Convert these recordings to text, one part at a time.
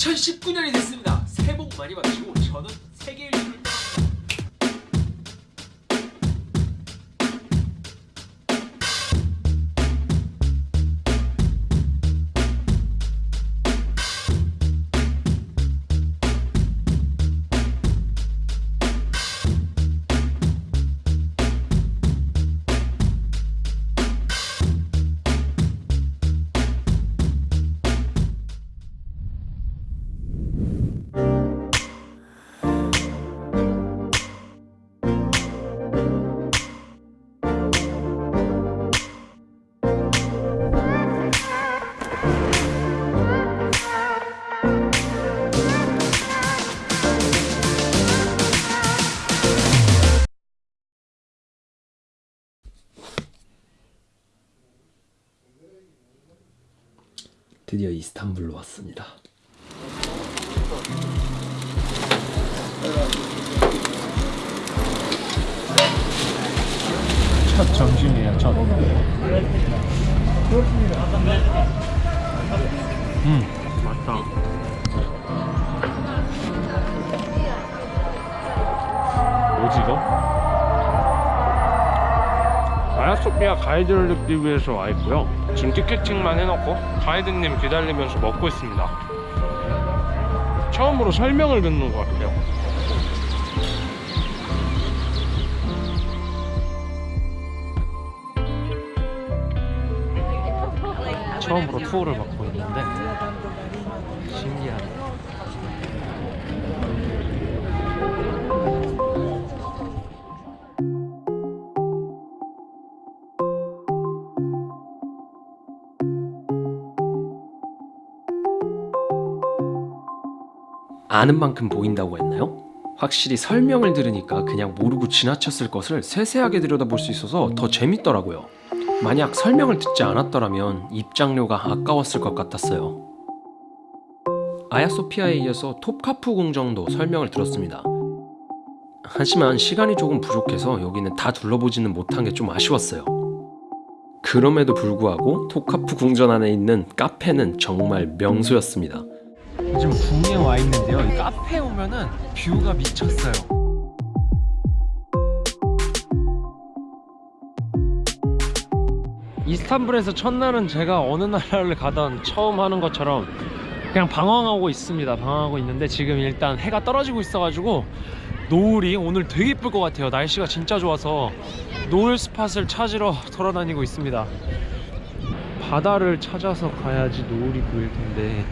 2019년이 됐습니다. 새해 복 많이 받으시고 저는 세계 일주를 드디어 이스탄불로 왔습니다. 첫 점심이에요 첫 음, 뭐지 이거? 아야소피아 가이드를 듣기 위해서 와 있고요 지금 티켓팅만 해놓고 가이드님 기다리면서 먹고 있습니다. 처음으로 설명을 듣는 것 같아요. 처음으로 투어를 받고 아는 만큼 보인다고 했나요? 확실히 설명을 들으니까 그냥 모르고 지나쳤을 것을 세세하게 들여다볼 수 있어서 더 재밌더라고요. 만약 설명을 듣지 않았더라면 입장료가 아까웠을 것 같았어요. 아야소피아에 이어서 톱카프 궁정도 설명을 들었습니다. 하지만 시간이 조금 부족해서 여기는 다 둘러보지는 못한 게 좀 아쉬웠어요. 그럼에도 불구하고 톱카프 궁전 안에 있는 카페는 정말 명소였습니다. 지금 궁에 와 있는데요. 이 카페에 오면은 뷰가 미쳤어요. 이스탄불에서 첫날은 제가 어느 나라를 가던 처음 하는 것처럼 그냥 방황하고 있습니다. 방황하고 있는데 지금 일단 해가 떨어지고 있어가지고 노을이 오늘 되게 예쁠 것 같아요. 날씨가 진짜 좋아서 노을 스팟을 찾으러 돌아다니고 있습니다. 바다를 찾아서 가야지 노을이 보일 텐데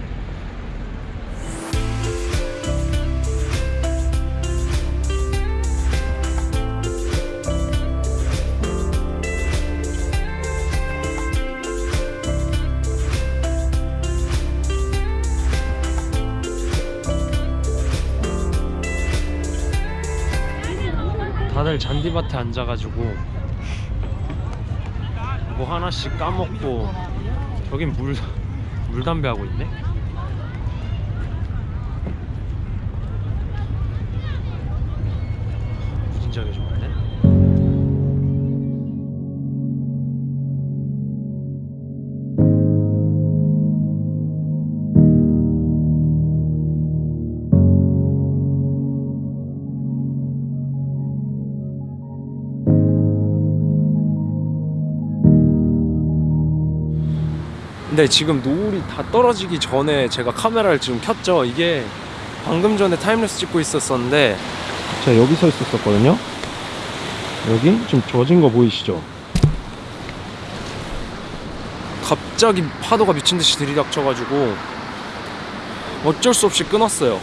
다들 잔디밭에 앉아가지고 뭐 하나씩 까먹고 저긴 물 물담배 하고 있네. 근데 지금 노을이 다 떨어지기 전에 제가 카메라를 지금 켰죠. 이게 방금 전에 타임랩스 찍고 있었었는데 제가 여기 서 있었었거든요. 여기 지금 젖은 거 보이시죠? 갑자기 파도가 미친 듯이 들이닥쳐가지고 어쩔 수 없이 끊었어요.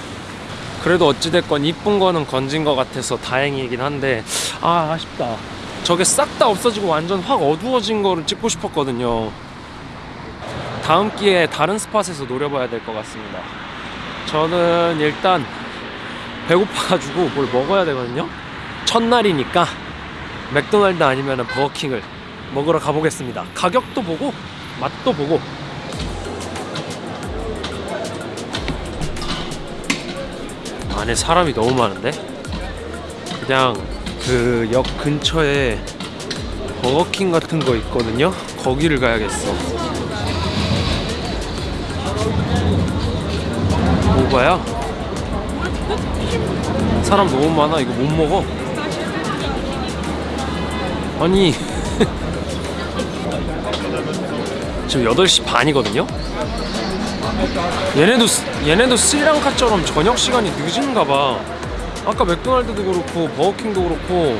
그래도 어찌됐건 이쁜 거는 건진 것 같아서 다행이긴 한데 아 아쉽다. 저게 싹 다 없어지고 완전 확 어두워진 거를 찍고 싶었거든요. 다음 기회에 다른 스팟에서 노려봐야 될 것 같습니다. 저는 일단 배고파가지고 뭘 먹어야 되거든요. 첫날이니까 맥도날드 아니면 버거킹을 먹으러 가보겠습니다. 가격도 보고 맛도 보고 안에 사람이 너무 많은데 그냥 그 역 근처에 버거킹 같은 거 있거든요. 거기를 가야겠어. 먹어봐야? 사람 너무 많아. 이거 못 먹어. 아니. 지금 8시 반이거든요? 얘네도 스- 얘네도 스리랑카처럼 저녁 시간이 늦은가 봐. 아까 맥도날드도 그렇고 버거킹도 그렇고.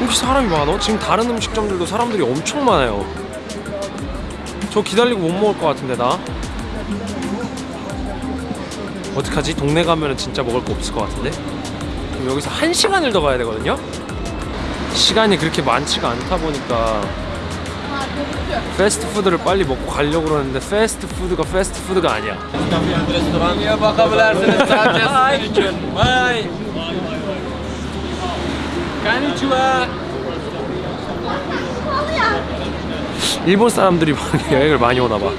혹시 사람이 많아? 지금 다른 음식점들도 사람들이 엄청 많아요. 저 기다리고 못 먹을 것 같은데 나 어떡하지? 동네 가면은 진짜 먹을 거 없을 것 같은데 그럼 여기서 한 시간을 더 가야 되거든요 시간이 그렇게 많지가 않다 보니까 패스트푸드를 빨리 먹고 가려고 그러는데 패스트푸드가 패스트푸드가 아니야 일본 사람들이 여행을 많이 오나 봐.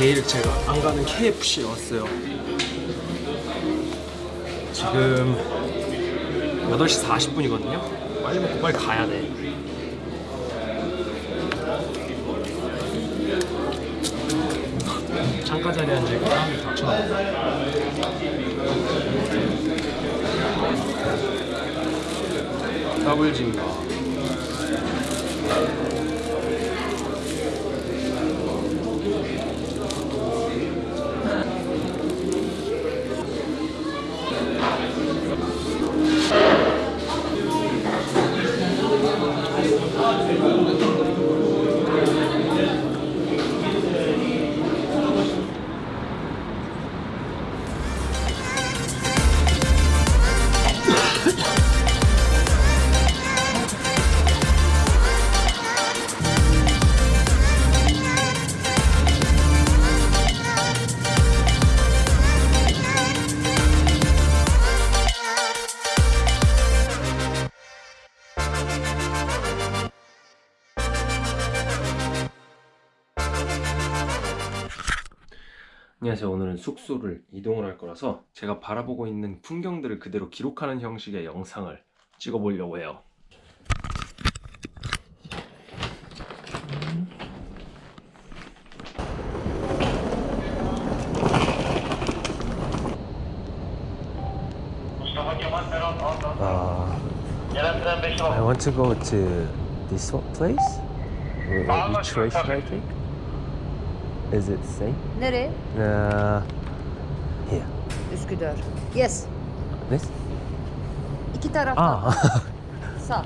제일 제가 안 가는 KFC에 왔어요. 지금 8시 40분이거든요. 빨리 먹고 빨리 가야 돼. 창가 자리에 앉으니까 사람들이 다 쳐다봐. 더블 진가. 안녕하세요. 오늘은 숙소를 이동을 할 거라서 제가 바라보고 있는 풍경들을 그대로 기록하는 형식의 영상을 찍어보려고 해요. I want to go to this place. Which should I take? Is it safe? Nereye? Uh, here. Üsküdar. Yes. This? İki taraftan. Ah, Sağ.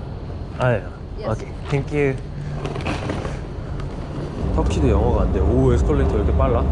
ah. Yes. Okay. Thank you. 터키도 영어가 안 돼. 오 에스컬레이터 이렇게 빨라?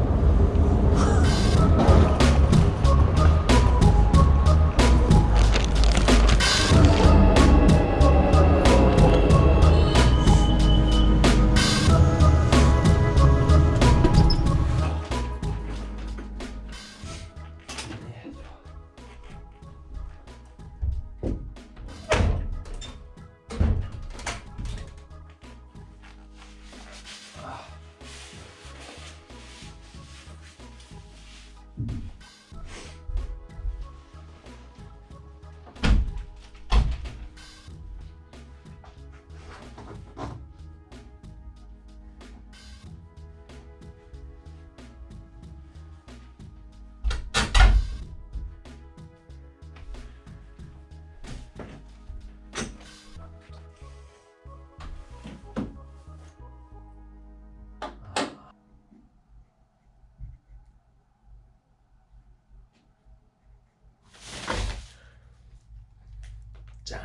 짠.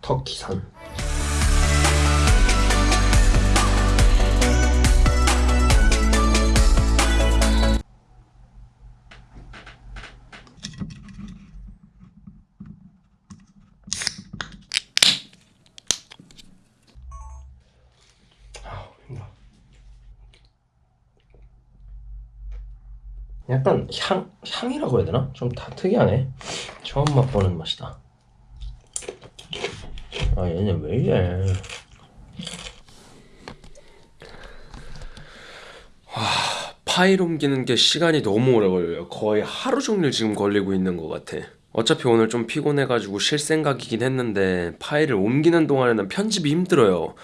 터키산. 향 향이라고 해야 되나? 좀 다 특이하네. 처음 맛보는 맛이다. 아 얘네 왜 이래? 파일 옮기는 게 시간이 너무 오래 걸려요. 거의 하루 종일 지금 걸리고 있는 것 같아. 어차피 오늘 좀 피곤해가지고 쉴 생각이긴 했는데 파일을 옮기는 동안에는 편집이 힘들어요.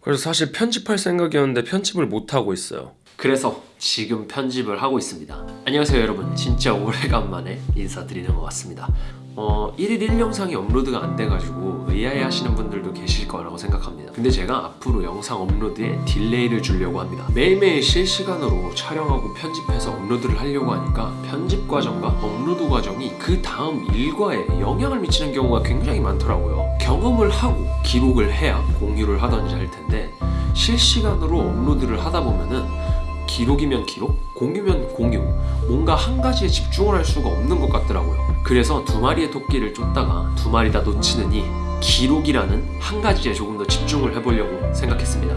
그래서 사실 편집할 생각이었는데 편집을 못 하고 있어요. 그래서 지금 편집을 하고 있습니다. 안녕하세요 여러분. 진짜 오래간만에 인사드리는 것 같습니다. 어, 1일 1영상이 업로드가 안 돼가지고 의아해 하시는 분들도 계실 거라고 생각합니다. 근데 제가 앞으로 영상 업로드에 delay를 주려고 합니다. 매일매일 실시간으로 촬영하고 편집해서 업로드를 하려고 하니까 편집 과정과 업로드 과정이 그 다음 일과에 영향을 미치는 경우가 굉장히 많더라고요. 경험을 하고 기록을 해야 공유를 하던지 할 텐데 실시간으로 업로드를 하다 보면은 기록이면 기록, 공유면 공유, 뭔가 한 가지에 집중을 할 수가 없는 것 같더라고요. 그래서 두 마리의 토끼를 쫓다가 두 마리 다 놓치느니 기록이라는 한 가지에 조금 더 집중을 해보려고 생각했습니다.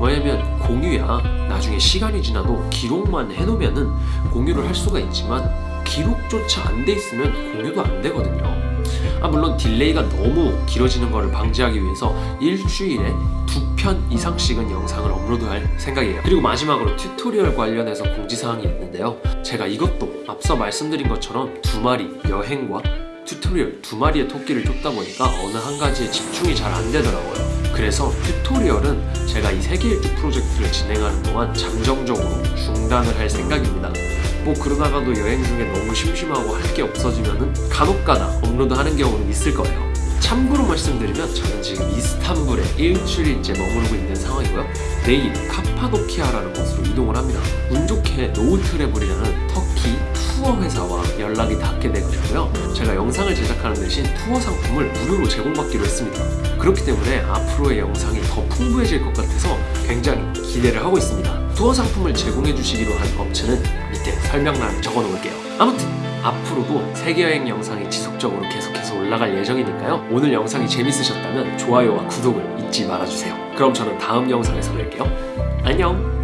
왜냐면 공유야 나중에 시간이 지나도 기록만 해놓으면은 공유를 할 수가 있지만 기록조차 안 돼 있으면 공유도 안 되거든요. 아 물론 delay가 너무 길어지는 것을 방지하기 위해서 일주일에 두 편 이상씩은 영상을 업로드할 생각이에요. 그리고 마지막으로 tutorial 관련해서 공지사항이 있는데요. 제가 이것도 앞서 말씀드린 것처럼 두 마리 여행과 tutorial 두 마리의 토끼를 쫓다 보니까 어느 한 가지에 집중이 잘 안 되더라고요. 그래서 tutorial은 제가 이 세계일주 프로젝트를 진행하는 동안 잠정적으로 중단을 할 생각입니다. 뭐 그러다가도 여행 중에 너무 심심하고 할 게 없어지면은 간혹가다 업로드하는 경우는 있을 거예요. 참고로 말씀드리면 저는 지금 이스탄불에 일주일째 머무르고 있는 상황이고요. 내일 카파도키아라는 곳으로 이동을 합니다. 운 좋게 노우트래블이라는 터키 투어 회사와 연락이 닿게 되고요. 제가 영상을 제작하는 대신 투어 상품을 무료로 제공받기로 했습니다. 그렇기 때문에 앞으로의 영상이 더 풍부해질 것 같아서 굉장히 기대를 하고 있습니다. 투어 상품을 제공해 주시기로 한 업체는 밑에 설명란에 적어 놓을게요. 아무튼 앞으로도 세계여행 영상이 지속적으로 계속해서 올라갈 예정이니까요. 오늘 영상이 재밌으셨다면 좋아요와 구독을 잊지 말아주세요. 그럼 저는 다음 영상에서 뵐게요. 안녕!